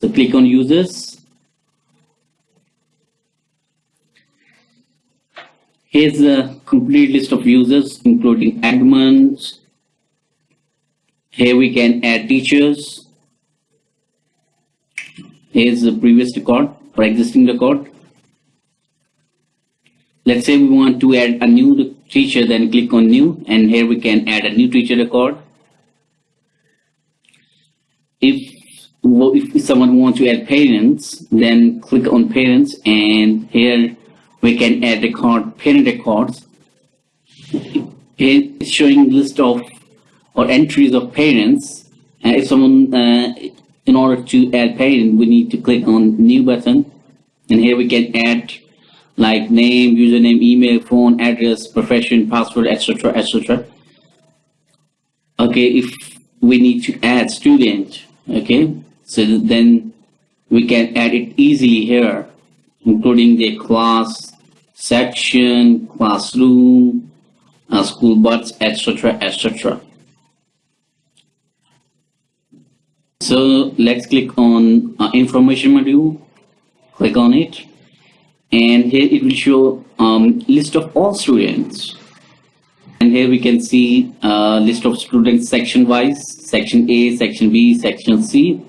So click on users. Here's a complete list of users, including admins. Here we can add teachers. Here's the previous record or existing record. Let's say we want to add a new teacher, then click on new, and here we can add a new teacher record. If if someone wants to add parents, then click on parents, and here we can add record parent records. It's showing list of or entries of parents. And if someone, uh, in order to add parent, we need to click on new button, and here we can add like name, username, email, phone, address, profession, password, etc., etc. Okay, if we need to add student, okay, so then we can add it easily here, including the class, section, classroom, uh, school bus, etc., etc. So let's click on uh, information module, click on it and here it will show um, list of all students and here we can see uh, list of students section wise section A section B section C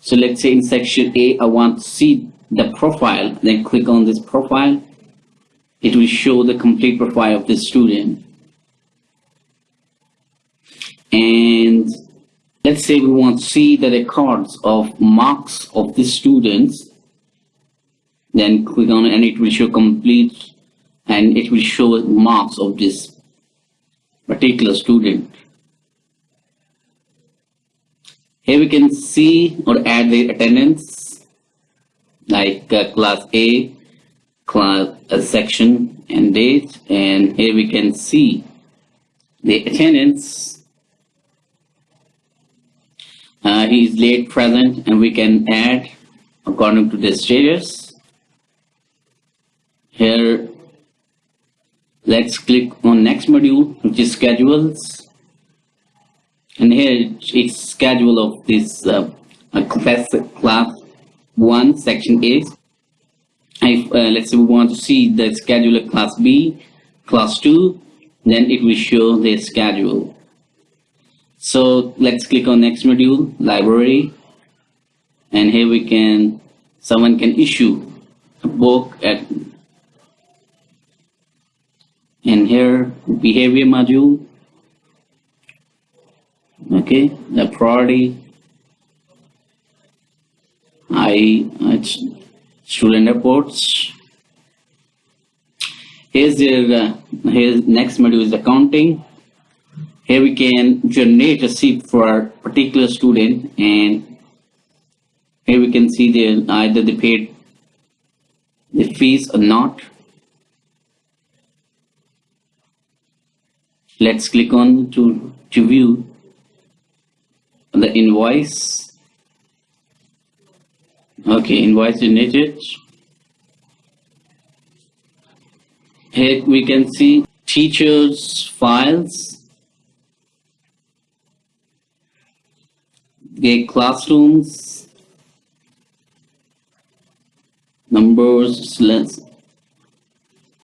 so let's say in section A I want to see the profile then click on this profile. It will show the complete profile of the student. And let's say we want to see the records of marks of the students. Then click on it and it will show complete and it will show marks of this particular student. Here we can see or add the attendance like uh, class A, class uh, section and date and here we can see the attendance. Uh, he is late present and we can add according to the status here, let's click on next module, which is schedules. And here it's schedule of this uh, class, class 1, section A. If, uh, let's say we want to see the schedule of class B, class 2, then it will show the schedule. So let's click on next module, library. And here we can, someone can issue a book at and here behavior module okay? The priority I it's student reports. Here's the uh, here's next module is accounting. Here we can generate a sheet for a particular student and here we can see the either they paid the fees or not. Let's click on to, to view invoice. Okay invoice generated here we can see teachers files. The classrooms. Numbers